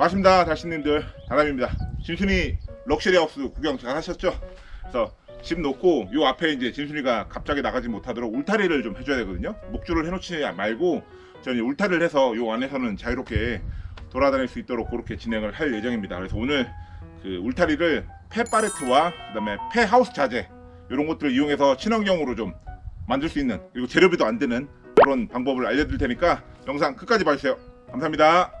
반갑습니다 달신님들. 다람입니다. 진순이 럭셔리 하우스 구경 잘 하셨죠? 그래서 집 놓고 요 앞에 이제 진순이가 갑자기 나가지 못하도록 울타리를 좀 해줘야 되거든요. 목줄을 해놓지 말고 저는 울타리를 해서 요 안에서는 자유롭게 돌아다닐 수 있도록 그렇게 진행을 할 예정입니다. 그래서 오늘 그 울타리를 폐 파레트와 그 다음에 폐 하우스 자재 이런 것들을 이용해서 친환경으로 좀 만들 수 있는 그리고 재료비도 안 드는 그런 방법을 알려드릴 테니까 영상 끝까지 봐주세요. 감사합니다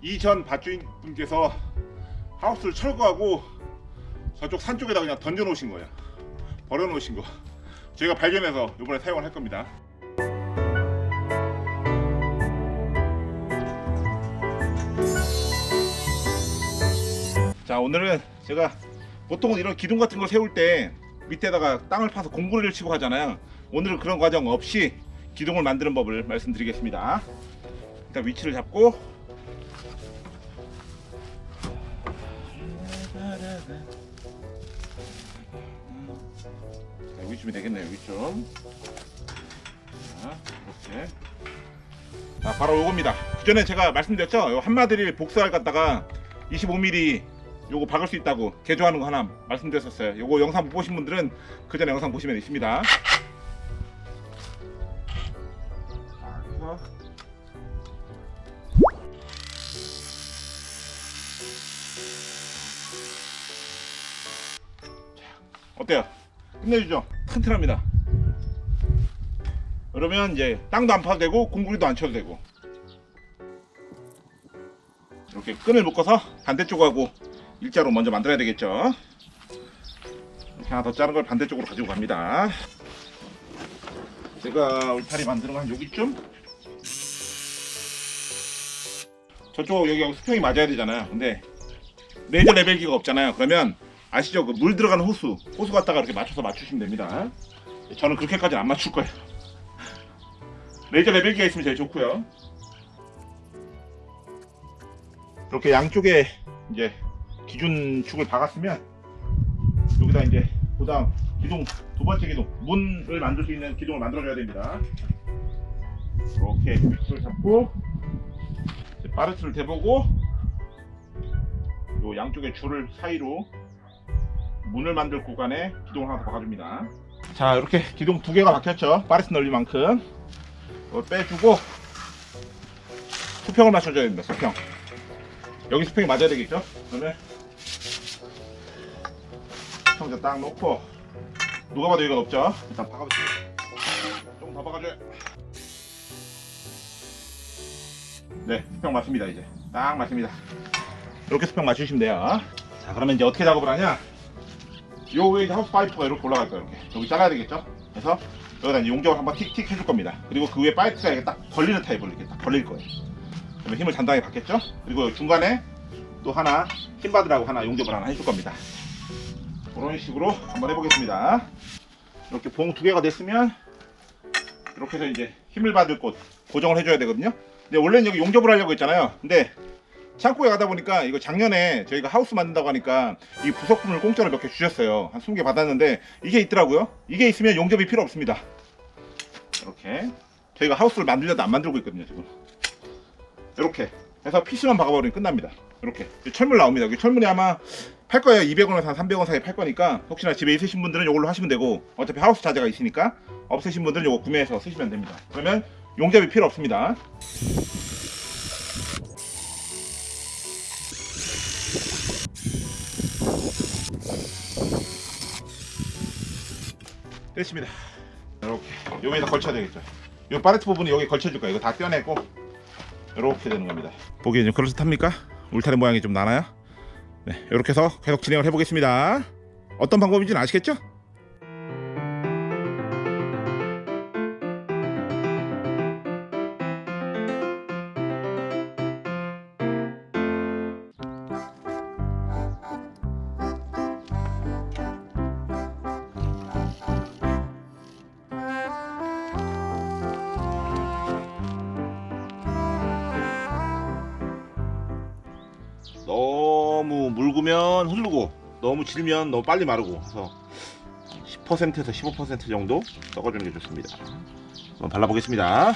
이전 밭주인분께서 하우스를 철거하고 저쪽 산 쪽에다 그냥 던져 놓으신 거예요. 버려 놓으신 거. 제가 발견해서 요번에 사용을 할 겁니다. 자 오늘은 제가 보통은 이런 기둥 같은 걸 세울 때 밑에다가 땅을 파서 공구리를 치고 하잖아요. 오늘은 그런 과정 없이 기둥을 만드는 법을 말씀드리겠습니다. 일단 위치를 잡고 자, 여기쯤이 되겠네요. 자 이렇게. 자 바로 요겁니다. 그 전에 제가 말씀드렸죠? 요 한마디를 복사를 갖다가 25mm 요거 박을 수 있다고 개조하는 거 하나 말씀드렸었어요. 요거 영상 못 보신 분들은 그 전에 영상 보시면 있습니다. 어때요? 끝내주죠? 튼튼합니다. 그러면 이제 땅도 안 파도 되고 공구리도 안 쳐도 되고 이렇게 끈을 묶어서 반대쪽하고 일자로 먼저 만들어야 되겠죠. 이렇게 하나 더 자른 걸 반대쪽으로 가지고 갑니다. 제가 울타리 만드는 건한 여기쯤? 저쪽 여기 수평이 맞아야 되잖아요. 근데 레이저 레벨기가 없잖아요. 그러면 아시죠? 그 물 들어가는 호수, 호수 갖다가 이렇게 맞춰서 맞추시면 됩니다. 저는 그렇게까지는 안 맞출 거예요. 레이저 레벨기가 있으면 제일 좋고요. 이렇게 양쪽에 이제 기준 축을 박았으면 여기다 이제 그 다음 기둥 두 번째 기둥 문을 만들 수 있는 기둥을 만들어 줘야 됩니다. 이렇게 위치를 잡고 이제 파르트를 대보고 요 양쪽의 줄을 사이로 문을 만들 구간에 기둥을 하나 더 박아줍니다. 자 이렇게 기둥 두 개가 박혔죠. 파리스 넓이만큼 이걸 빼주고 수평을 맞춰줘야 됩니다. 수평. 여기 수평이 맞아야 되겠죠. 그러면 수평자 딱 놓고 누가 봐도 여기가 높죠. 일단 박아주세요. 조금 더 박아줘요. 네, 수평 맞습니다. 이제 딱 맞습니다. 이렇게 수평 맞추시면 돼요. 자, 그러면 이제 어떻게 작업을 하냐? 이제 하우스 파이프가 이렇게 올라갈 거예요. 이렇게 여기 잘라야 되겠죠? 그래서 여기다 용접을 한번 틱틱 해줄 겁니다. 그리고 그 위에 파이프가 이렇게 딱 걸리는 타입으로 이렇게 딱 걸릴 거예요. 그러면 힘을 단단하게 받겠죠? 그리고 중간에 또 하나 힘 받으라고 하나 용접을 하나 해줄 겁니다. 그런 식으로 한번 해보겠습니다. 이렇게 봉 두 개가 됐으면 이렇게 해서 이제 힘을 받을 곳 고정을 해줘야 되거든요. 근데 원래는 여기 용접을 하려고 했잖아요. 근데 창고에 가다 보니까 이거 작년에 저희가 하우스 만든다고 하니까 이 부속품을 공짜로 몇 개 주셨어요. 한 20개 받았는데 이게 있더라고요. 이게 있으면 용접이 필요 없습니다. 이렇게 저희가 하우스를 만들려도 안 만들고 있거든요. 지금 이렇게 해서 PC만 박아버리면 끝납니다. 이렇게 철물 나옵니다. 여기 철물이 아마 팔 거예요. 200원에서 한 300원 사이 팔 거니까 혹시나 집에 있으신 분들은 이걸로 하시면 되고 어차피 하우스 자재가 있으니까 없으신 분들은 이거 구매해서 쓰시면 됩니다. 그러면 용접이 필요 없습니다. 됐습니다. 이렇게 여기에다 걸쳐야 되겠죠. 이 파레트 부분이 여기 걸쳐줄 거예요. 이거 다 떼어내고 이렇게 되는 겁니다. 보기에 좀 그럴듯합니까? 울타리 모양이 좀 나나요? 네, 이렇게 해서 계속 진행을 해보겠습니다. 어떤 방법인지는 아시겠죠? 너무 묽으면 흐르고 너무 질면 너무 빨리 마르고 그래서 10%에서 15% 정도 섞어주는 게 좋습니다. 한번 발라보겠습니다.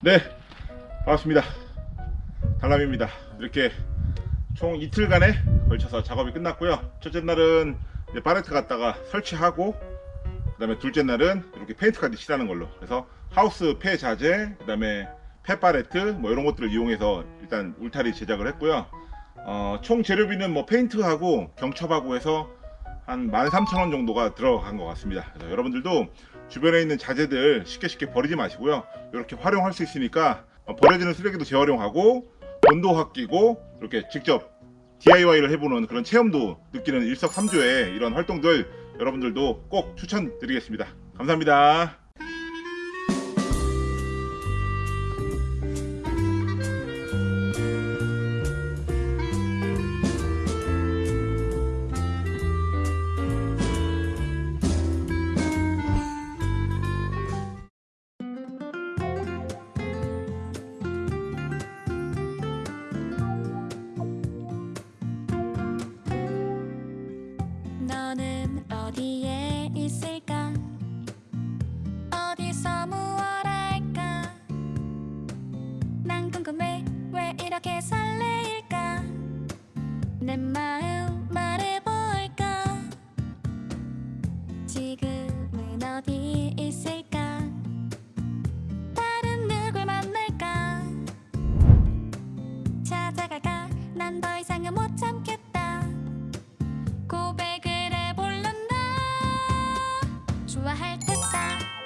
네, 반갑습니다. 달람입니다. 이렇게 총 이틀간에 걸쳐서 작업이 끝났고요. 첫째 날은 이제 파레트 갖다가 설치하고 그 다음에 둘째 날은 이렇게 페인트까지 칠하는 걸로 그래서 하우스 폐 자재 그 다음에 폐 파레트 뭐 이런 것들을 이용해서 일단 울타리 제작을 했고요. 어, 총 재료비는 뭐 페인트하고 경첩하고 해서 한 13,000원 정도가 들어간 것 같습니다. 그래서 여러분들도 주변에 있는 자재들 쉽게 쉽게 버리지 마시고요. 이렇게 활용할 수 있으니까 어, 버려지는 쓰레기도 재활용하고 돈도 아끼고 이렇게 직접 DIY를 해보는 그런 체험도 느끼는 일석삼조의 이런 활동들 여러분들도 꼭 추천드리겠습니다. 감사합니다. Bye.